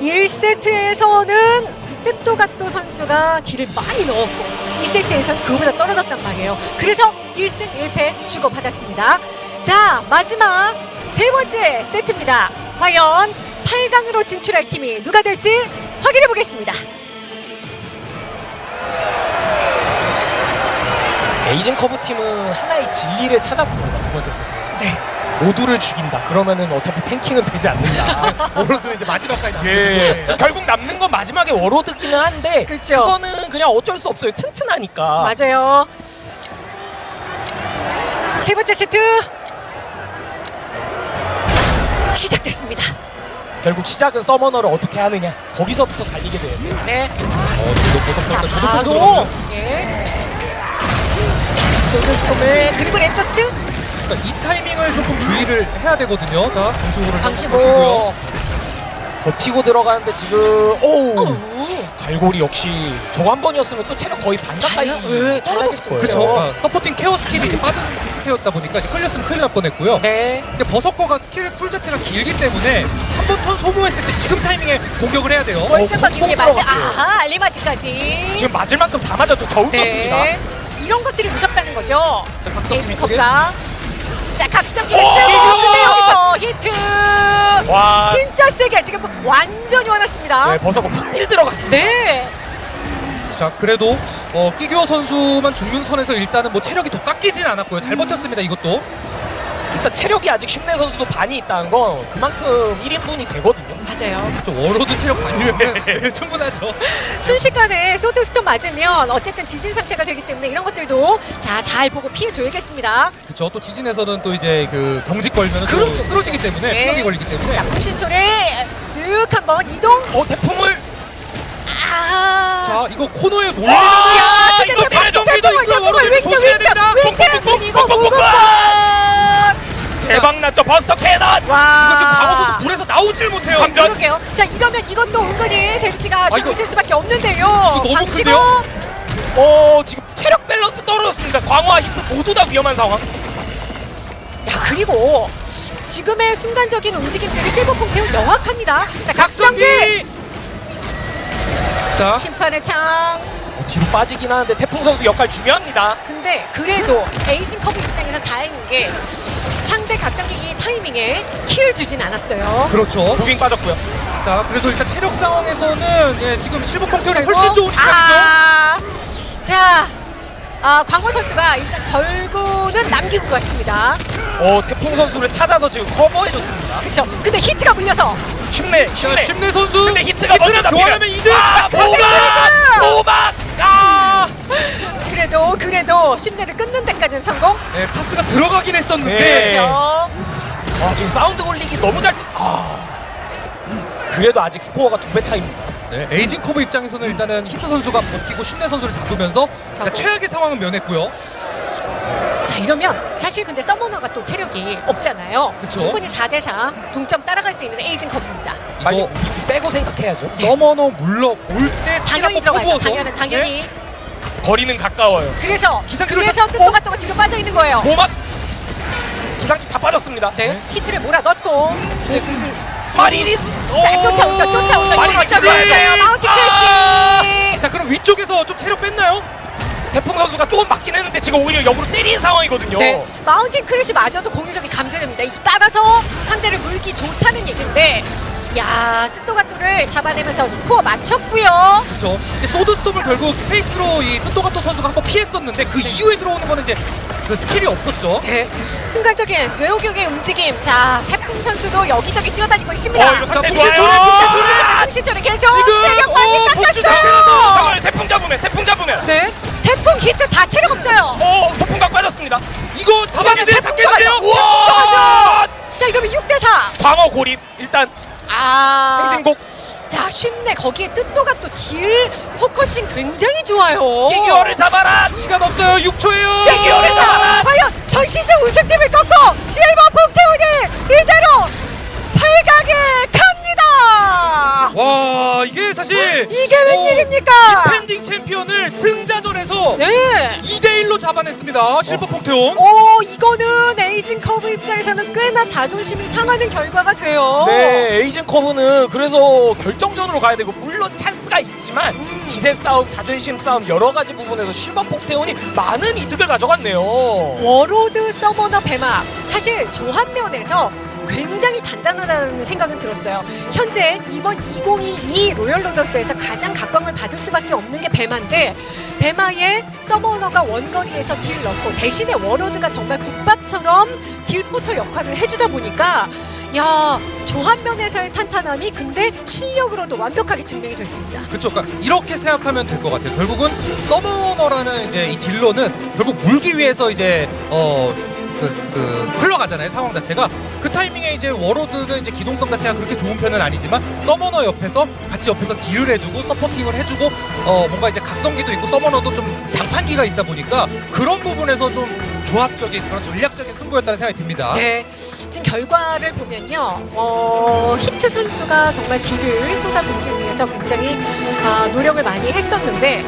A: 1세트에서는 뜻도가또 선수가 딜을 많이 넣었고 2세트에선 그거보다 떨어졌단 말이에요. 그래서 1승 1패 주고받았습니다. 자, 마지막 세 번째 세트입니다. 과연 8강으로 진출할 팀이 누가 될지 확인해 보겠습니다.
C: 에이징 커브 팀은 하나의 진리를 찾았습니다. 두 번째 세트에서.
A: 네.
C: 모두를 죽인다. 그러면은 어차피 tanking은 되지 않는다.
B: 워로드는 이제 마지막까지 남는
C: 예. 결국 남는 건 마지막에 워로드기는 한데
A: 그쵸.
C: 그거는 그냥 어쩔 수 없어요. 튼튼하니까.
A: 맞아요. 세 번째 세트 시작됐습니다.
C: 결국 시작은 서머너를 어떻게 하느냐. 거기서부터 갈리게 돼요.
A: 네.
B: 어, 보석
A: 자, 바로 예. 소드스톰을 그리고 레터스트
B: 그러니까 이 타이밍을 조금 주의를 해야 되거든요. 자, 방시호를
A: 방시고
C: 버티고 들어가는데 지금 오우
A: 어우.
C: 갈고리 역시 저거 한 번이었으면 또 체력 거의 반 가까이
A: 달라- 예,
C: 떨어졌을 거예요.
B: 그렇죠. 아, 서포팅 케어 스킬이 이제 빠진 상태였다 보니까 이제 끌렸으면 큰일 날 뻔했고요.
A: 네.
B: 근데 버섯거가 스킬 쿨 자체가 길기 때문에 한 번 턴 소모했을 때 지금 타이밍에 공격을 해야 돼요.
A: 월세
C: 어,
A: 바뀐 게
C: 콩콩
A: 맞아.
C: 들어갔어요.
A: 아하, 알리바지까지.
C: 지금 맞을 만큼 다 맞았죠. 저 울었습니다.
A: 네. 이런 것들이 무섭다는 거죠. 에이징
B: 이쪽에.
A: 컵가. 자, 각성기
C: 오!
A: 했어요. 근데 여기서 히트.
C: 와.
A: 진짜 세게 지금 완전히 화났습니다.
C: 네, 버섯고 푹뛸 들어갔습니다.
A: 네.
B: 자, 그래도 어, 끼규어 선수만 죽는 선에서 일단은 뭐 체력이 더 깎이진 않았고요. 잘 버텼습니다. 이것도.
C: 일단 체력이 아직 심내 선수도 반이 있다는 건 그만큼 1인분이 되거든요.
A: 맞아요.
B: 좀 워로드 체력 반이면 네, 충분하죠.
A: 순식간에 소드스톰 맞으면 어쨌든 지진 상태가 되기 때문에 이런 것들도 자 잘 보고 피해 줘야겠습니다.
B: 그렇죠. 또 지진에서는 또 이제 그 경직 걸면 또
A: 그렇죠.
B: 쓰러지기 때문에
A: 네.
B: 피력이 걸리기 때문에
A: 자, 풍신초래 쓱 한번 이동.
C: 어 태풍을
A: 아.
B: 자 이거 코너에
C: 와!
B: 몰리면
A: 야,
C: 이거
A: 대박을,
C: 있고 워로드 조심해야 됩니다. 뽕뽕뽕뽕
A: 이거
C: 뽕뽕뽕! 대박 났죠 버스터 캐논.
A: 와.
B: 이거 지금 방어선수 불에서 나오질 못해요.
C: 삼전.
A: 그러게요. 자 이러면 이것도 은근히 데미지가 좀
B: 이거-
A: 있을 수밖에 없는데요.
B: 너무. 큰데요?
C: 어 지금 체력 밸런스 떨어졌습니다. 광화 히트 모두 다 위험한 상황.
A: 야 그리고 지금의 순간적인 움직임들이 실버 퐁테오 명확합니다. 자 각성기
B: 자
A: 심판의 창.
C: 어, 뒤로 빠지긴 하는데 태풍 선수 역할 중요합니다.
A: 근데 그래도 에이징 커브 입장에서 다행인 게 상대 각성기 타이밍에 kill을 주진 않았어요.
B: 그렇죠.
C: moving 빠졌고요.
B: 자 그래도 일단 체력 상황에서는 예, 지금 실버
A: 절구.
B: 훨씬 좋은 입장이죠.
A: 아, 자, 아, 광호 선수가 일단 절구는 남기고 갔습니다.
C: 어 태풍 선수를 찾아서 지금 커버해줬습니다.
A: 그쵸? 근데 히트가 물려서
C: 심내
B: 자
C: 심내.
B: 심내 선수.
C: 근데 히트가 먼저 잡히면
B: 교환하면 2등.
C: 아 보막! 보막 아
A: 그래도 그래도 심내를 끊는 데까지는 성공.
B: 네, 파스가 들어가긴 했었는데
C: 네.
A: 그렇죠.
C: 아, 지금 사운드 홀릭이 너무 잘. 뜨... 아 그래도 아직 스코어가 두 배 차입니다.
B: 네, 에이징 커브 입장에서는 일단은 히트 선수가 버티고 심내 선수를 잡으면서 일단. 최악의 상황은 면했고요.
A: 자 이러면 사실 근데 서머너가 또 체력이 없잖아요.
B: 그쵸.
A: 충분히 4대4 동점 따라갈 수 있는 Aging Curve입니다.
C: 빨리
B: 이거
C: 빼고 생각해야죠.
B: Summoner 물러 올때
A: 당연히 들어가죠. 당연히 당연히.
C: 거리는 가까워요.
A: 그래서
B: 기상기로
A: 그래서
B: 딱-
A: 뜻도가또가 뒤로 빠져 있는 거예요.
C: 보막 기상기 다 빠졌습니다.
A: 네. 히트를 몰아 넣고
C: 이제 슬슬 마리린
A: 자 쫓아오죠 쫓아오죠
C: 마리린
A: 이거 쫓아오죠 Mountain
C: 아!
A: Crash
B: 자 그럼 위쪽에서 좀 체력 뺐나요?
C: 태풍 선수가 조금 맞긴 했는데 지금 오히려 역으로 때린 상황이거든요.
A: 네 Mountain Crash 마저도 공격력이 감소됩니다 이- 따라서 상대를 물기 좋다는 얘기인데 야 뜻도가또를 잡아내면서 스코어 맞췄고요
B: 그렇죠. Sword Storm을 결국 스페이스로 이 뜻도가또 선수가 한번 피했었는데 그 이후에 들어오는 거는 이제 그 스킬이 없었죠.
A: 네 순간적인 뇌호격의 움직임 자 태풍 선수도 여기저기 뛰어다니고 있습니다
C: 어, 이거 초래!
A: 풍신초래 계속
B: 지금, 복수
A: 깎였어요
C: 태풍 잡으면 태풍 잡으면
A: 네 태풍 히트 다 체력 없어요.
C: 오 초풍각 빠졌습니다.
B: 이거 잡았는데
A: 태풍
B: 잡겠는데요?
C: 우와!
A: 자 이러면 6대 4
C: 광어 고립 일단.
A: 아.
C: 행진곡.
A: 자 쉽네. 거기에 뜻도가또 딜 focusing 굉장히 좋아요.
C: 끼기워를 잡아라.
B: 시간 없어요. 6초예요.
A: 자, 여기서 과연 전 시즌 우승팀을 꺾고 실버 폭태온이 이대로 8강에 갑니다
B: 와 이게 사실
A: 이게
B: 어,
A: 웬일입니까
B: defending 챔피언을 승자전에서
A: 네
B: 2대 1로 잡았 잡아냈습니다. 실버 폭태온.
A: 오 이거는 Aging Curve 입장에서는 꽤나 자존심이 상하는 결과가 돼요.
C: 네, 에이징 커브는 그래서 결정전으로 가야 되고 물론 찬스가 있지만
A: 음.
C: 기세 싸움, 자존심 싸움 여러 가지 부분에서 실버 폭태온이 많은 이득을 가져갔네요.
A: Warlord Summoner 배마 사실 조합면에서 굉장히 단단하다는 생각은 들었어요. 현재 이번 2022 Royal Roaders에서 가장 각광을 받을 수밖에 없는 게 배마인데 배마에 Summoner가 원거리에서 딜 넣고 대신에 Warlord가 정말 국밥처럼 딜포터 역할을 해주다 보니까 야 조합면에서의 탄탄함이 근데 실력으로도 완벽하게 증명이 됐습니다.
B: 그쵸. 그러니까 이렇게 생각하면 될 것 같아요. 결국은 Summoner라는 이제 이 딜러는 결국 물기 위해서 이제 어. 그, 그 흘러가잖아요 상황 자체가 그 타이밍에 이제 Warlord는 이제 기동성 자체가 그렇게 좋은 편은 아니지만 Summoner 옆에서 같이 옆에서 딜을 해주고 supporting을 해주고 어 뭔가 이제 각성기도 있고 Summoner도 좀 장판기가 있다 보니까 그런 부분에서 좀 조합적인 그런 전략적인 승부였다는 생각이 듭니다.
A: 네, 지금 결과를 보면요, 어, 히트 선수가 정말 딜을 쏟아붓기 위해서 굉장히 아, 노력을 많이 했었는데,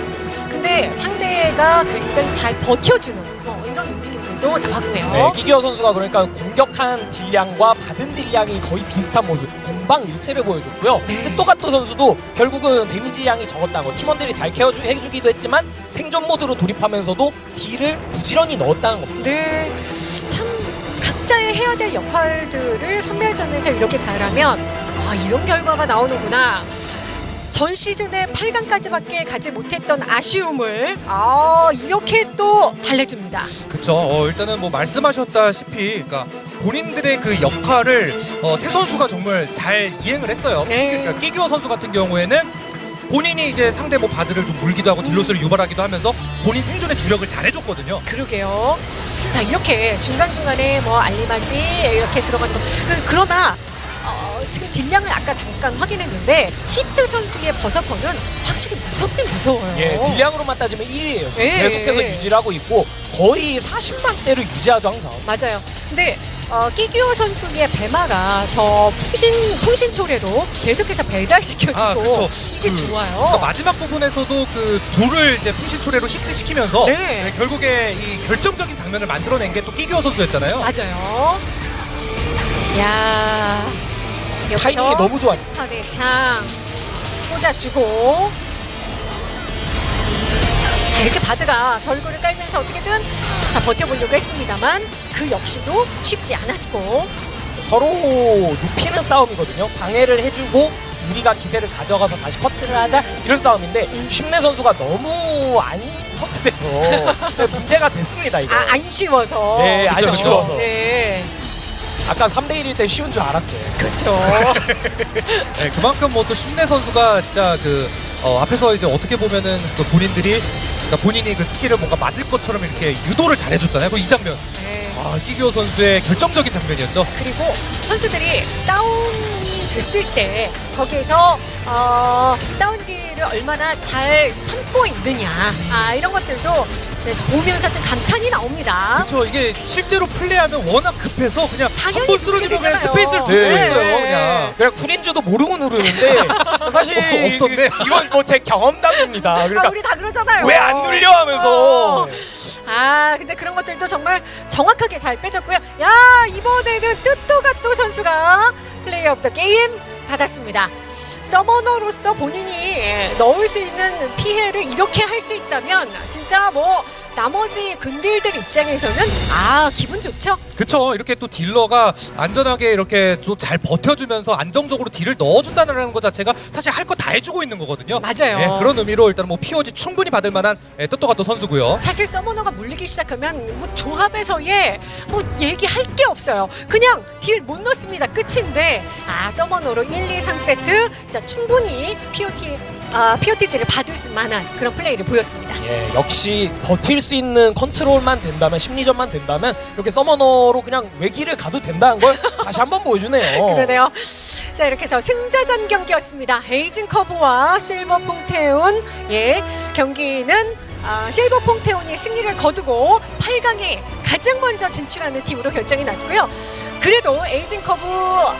A: 근데 상대가 굉장히 잘 버텨주는 어, 이런 움직임 들도 나왔고요.
C: 네, 끼기워 선수가 그러니까 공격한 딜량과 받은 딜량이 거의 비슷한 모습 공방일체를 보여줬고요.
A: 네.
C: 뜻도가또 선수도 결국은 데미지량이 적었다는 거 팀원들이 잘 care주 해주기도 했지만 생존 모드로 돌입하면서도 딜을 부지런히 넣었다는 겁니다.
A: 네, 참 각자의 해야 될 역할들을 섬멸전에서 이렇게 잘하면 아, 이런 결과가 나오는구나. 전 시즌에 8강까지밖에 가지 못했던 아쉬움을 아, 이렇게 또 달래줍니다.
B: 그쵸. 어, 일단은 뭐 말씀하셨다시피, 그러니까 본인들의 그 역할을 어, 세 선수가 정말 잘 이행을 했어요.
A: 네.
B: 그러니까 끼기워 선수 같은 경우에는 본인이 이제 상대 뭐 Bard를 좀 물기도 하고 deal loss를 유발하기도 하면서 본인 생존의 주력을 잘 해줬거든요.
A: 그러게요. 자 이렇게 중간 중간에 뭐 알리바지 이렇게 들어가는 거. 그, 그러나 어, 지금 딜량을 아까 잠깐 확인했는데 히트 선수의 버서커는 확실히 무섭긴 무서워요.
C: 예, 딜량으로만 따지면 1위예요.
A: 예.
C: 계속해서 유지를 하고 있고 거의 40만 대를 유지하죠 항상.
A: 맞아요. 근데 어, 끼기워 선수의 배마가 저 풍신 풍신 초래로 계속해서 배달시켜주고
B: 아, 그쵸.
A: 이게
B: 그,
A: 좋아요.
B: 그러니까 마지막 부분에서도 그 둘을 이제 풍신 초래로 히트 시키면서
A: 네.
B: 네, 결국에 이 결정적인 장면을 만들어낸 게 또 끼기워 선수였잖아요.
A: 맞아요. 야 여기서
C: 타이밍이 너무 좋아요.
A: 심판의 창 꽂아주고 자, 이렇게 바드가 절구를 깔면서 어떻게든 자 버텨보려고 했습니다만 그 역시도 쉽지 않았고
C: 서로 눕히는 싸움이거든요. 방해를 해주고 우리가 기세를 가져가서 다시 커트를 하자 이런 싸움인데
A: 음.
C: 심내 선수가 너무 안 커트돼서 네, 문제가 됐습니다 이거.
A: 아, 안 쉬워서
C: 네, 안
B: 그쵸,
C: 쉬워서.
A: 네
C: 아까 3대 1일 때 쉬운 줄 알았죠.
A: 그렇죠.
B: 네, 그만큼 뭐또 심내 선수가 진짜 그 어, 앞에서 이제 어떻게 보면은 그 본인들이 그러니까 본인이 그 스킬을 뭔가 맞을 것처럼 이렇게 유도를 잘해줬잖아요. 그이 장면.
A: 네.
B: 아, 끼기워 선수의 결정적인 장면이었죠.
A: 그리고 선수들이 다운이 됐을 때 거기에서 어, 다운기를 얼마나 잘 참고 있느냐 아, 이런 것들도 네, 보면서 좀 감탄이 나옵니다.
B: 그렇죠. 이게 실제로 플레이하면 워낙 급해서 그냥
A: 당연히
B: 한번 쓰러지면 그냥 스페이스를. 두고
C: 네.
B: 있어요. 그냥.
C: 그냥 쿨인 줄도 모르고 누르는데 사실
B: 어, 없었네.
C: 이건 뭐 제 경험담입니다.
A: 아,
C: 그러니까
A: 우리 다 그러잖아요.
C: 왜 안 눌려 하면서
A: 어. 아 근데 그런 것들도 정말 정확하게 잘 빼줬고요. 야 이번에는 뜻도가또 선수가 Play of the Game 받았습니다. 서머너로서 본인이 넣을 수 있는 피해를 이렇게 할 수 있다면 진짜 뭐 나머지 근딜들 입장에서는 아 기분 좋죠.
B: 그쵸. 이렇게 또 딜러가 안전하게 이렇게 좀 잘 버텨주면서 안정적으로 딜을 넣어준다는 것 자체가 사실 할 거 다 해주고 있는 거거든요.
A: 맞아요.
B: 예, 그런 의미로 일단 뭐 POG 충분히 받을 만한 예, 뜻도가 또 선수고요.
A: 사실 서머너가 물리기 시작하면 뭐 조합에서의 뭐 얘기할 게 없어요. 그냥 딜 못 넣습니다. 끝인데 아 Summoner로 1, 2, 3세트 자 충분히 POT 아, POTG를 받을 수 만한 그런 플레이를 보였습니다.
C: 예, 역시 버틸 수 있는 컨트롤만 된다면 심리전만 된다면 이렇게 Summoner로 그냥 외기를 가도 된다는 걸 다시 한번 보여주네요.
A: 그러네요. 자 이렇게 해서 승자전 경기였습니다. Aging Curve와 실버 폭태온 예 경기는 아, 실버 폭태온이 승리를 거두고 8강에 가장 먼저 진출하는 팀으로 결정이 났고요. 그래도 에이징 커브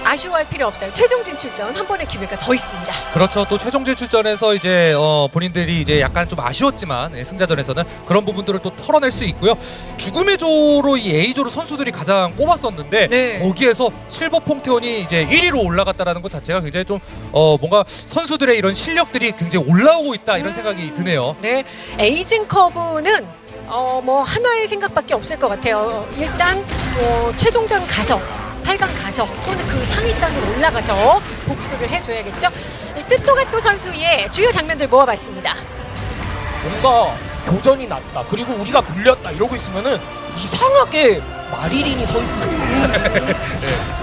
A: 아쉬워할 필요 없어요. 최종 진출전 한 번의 기회가 더 있습니다.
B: 그렇죠. 또 최종 진출전에서 이제 어, 본인들이 이제 약간 좀 아쉬웠지만 예, 승자전에서는 그런 부분들을 또 털어낼 수 있고요. 죽음의 조로 이 A조로 선수들이 가장 꼽았었는데
A: 네.
B: 거기에서 실버 퐁테온이 이제 1위로 올라갔다라는 것 자체가 굉장히 좀 어, 뭔가 선수들의 이런 실력들이 굉장히 올라오고 있다 이런 생각이 드네요.
A: 네, 에이징 커브는 어, 뭐 하나의 생각밖에 없을 것 같아요. 일단 어, 최종전 가서 8강 가서 또는 그 상위단으로 올라가서 복수를 해줘야겠죠. 뜻도가또 선수의 주요 장면들 모아봤습니다.
C: 뭔가 교전이 났다. 그리고 우리가 물렸다. 이러고 있으면은 이상하게 마리린이 서 있어요.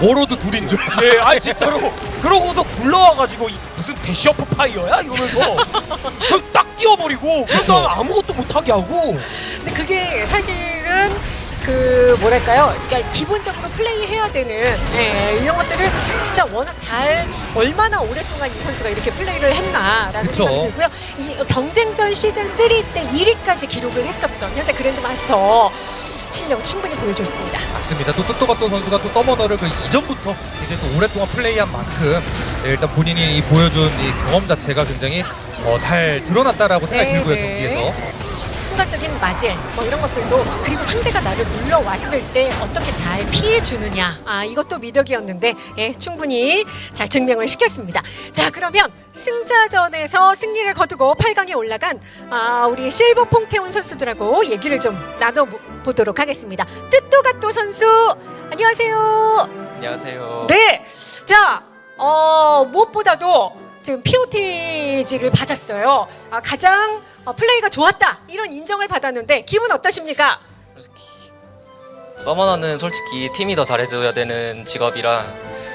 B: 워로드 둘인 줄.
C: 예, 아 진짜로. 그러고서 굴러와가지고 이 무슨 대시어프 파이어야 이러면서 그냥 딱 뛰어버리고
B: 그쵸.
C: 그래서 아무것도 못하게 하고.
A: 근데 그게 사실은 그 뭐랄까요? 그러니까 기본적으로 플레이해야 되는 예, 이런 것들을 진짜 워낙 잘 얼마나 오랫동안 이 선수가 이렇게 플레이를 했나라는
B: 그쵸.
A: 생각이 들고요. 이 경쟁전 시즌 3 때 1위까지 기록을 했었던 현재 그랜드 마스터 실력 충분히 보여줬습니다.
B: 맞습니다. 또 뜻도가또 선수가 또 서머너를 그 이전부터 이제 또 오랫동안 플레이한 만큼 네, 일단 본인이 이 보여준 이 경험 자체가 굉장히 어, 잘 드러났다라고 생각이
A: 네,
B: 들고요
A: 네.
B: 경기에서.
A: 순간적인 맞을 뭐 이런 것들도 그리고 상대가 나를 물러왔을 때 어떻게 잘 피해 주느냐 아 이것도 미덕이었는데 예 충분히 잘 증명을 시켰습니다. 자 그러면 승자전에서 승리를 거두고 8강에 올라간 아 우리 실버 퐁테온 선수들하고 얘기를 좀 나눠 보도록 하겠습니다. 뜻도가또 선수 안녕하세요.
D: 안녕하세요.
A: 네. 자, 어, 무엇보다도 지금 POT직을 받았어요. 아, 가장 어, 플레이가 좋았다. 이런 인정을 받았는데 기분 어떠십니까?
D: 서머너는 솔직히 팀이 더 잘해줘야 되는 직업이라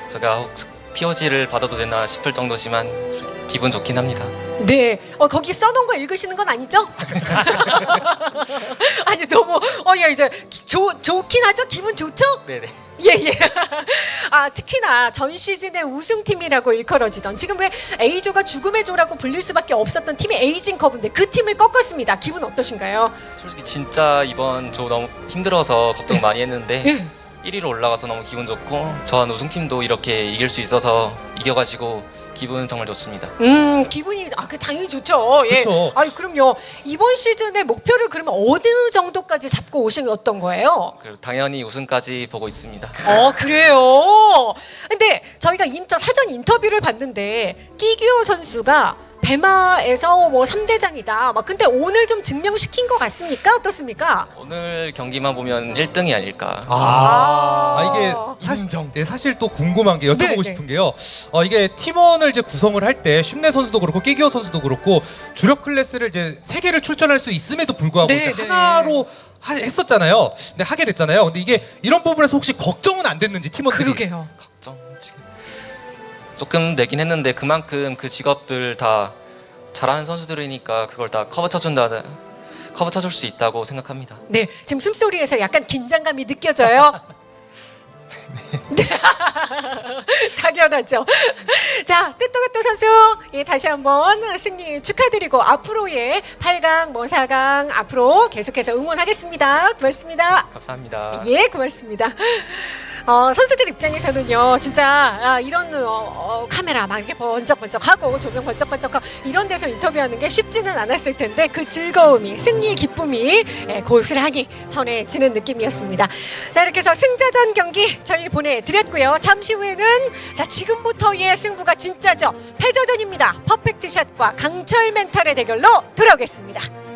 D: 제가 혹 POG를 받아도 되나 싶을 정도지만 기분 좋긴 합니다.
A: 네. 어, 거기 써놓은 거 읽으시는 건 아니죠? 아니, 너무, 어, 야, 이제, 기- 좋, 좋긴 하죠? 기분 좋죠?
D: 네네.
A: 예, 예. 아, 특히나 전 시즌의 우승팀이라고 일컬어지던 지금 왜 A조가 죽음의 조라고 불릴 수밖에 없었던 팀이 에이징 커브인데 그 팀을 꺾었습니다. 기분 어떠신가요?
D: 솔직히 진짜 이번 조 너무 힘들어서 걱정 많이 했는데
A: 예.
D: 1위로 올라가서 너무 기분 좋고 전 우승팀도 이렇게 이길 수 있어서 이겨가지고 기분 정말 좋습니다.
A: 음 기분이 아 그 당연히 좋죠. 예.
B: 그쵸.
A: 아니 그럼요. 이번 시즌의 목표를 그러면 어느 정도까지 잡고 오셨던 거예요?
D: 그리고 당연히 우승까지 보고 있습니다.
A: 어 그래요. 근데 저희가 인터 사전 인터뷰를 봤는데 끼규어 선수가 배마에서 뭐 3대장이다. 막 근데 오늘 좀 증명시킨 것 같습니까? 어떻습니까?
D: 오늘 경기만 보면 1등이 아닐까.
B: 아,
A: 아.
B: 이게 사실, 네, 사실 또 궁금한 게 여쭤보고
A: 네, 네.
B: 싶은 게요. 어, 이게 팀원을 이제 구성을 할 때 쉽내 선수도 그렇고 끼기어 선수도 그렇고 주력 클래스를 이제 세 개를 출전할 수 있음에도 불구하고
A: 네,
B: 이제
A: 네.
B: 하나로 하- 했었잖아요. 근데 하게 됐잖아요. 근데 이게 이런 부분에서 혹시 걱정은 안 됐는지 팀원들이
A: 그러게요.
D: 걱정 지금 조금 내긴 했는데 그만큼 그 직업들 다 잘하는 선수들이니까 그걸 다 커버 쳐준다 커버 쳐줄 수 있다고 생각합니다.
A: 네, 지금 숨소리에서 약간 긴장감이 느껴져요. 네. 당연하죠. 자, 뜻도가또 선수, 예, 다시 한번 승리 축하드리고 앞으로의 8강, 뭐 4강 앞으로 계속해서 응원하겠습니다. 고맙습니다.
D: 감사합니다.
A: 예, 고맙습니다. 어, 선수들 입장에서는요, 진짜 아, 이런 어, 어, 카메라 막 이렇게 번쩍번쩍하고 조명 번쩍번쩍하고 이런 데서 인터뷰하는 게 쉽지는 않았을 텐데 그 즐거움이 승리의 기쁨이 예, 고스란히 전해지는 느낌이었습니다. 자, 이렇게 해서 승자전 경기 저희 보내드렸고요. 잠시 후에는 자 지금부터의 승부가 진짜죠. 패자전입니다. 퍼펙트 샷과 강철 멘탈의 대결로 돌아오겠습니다.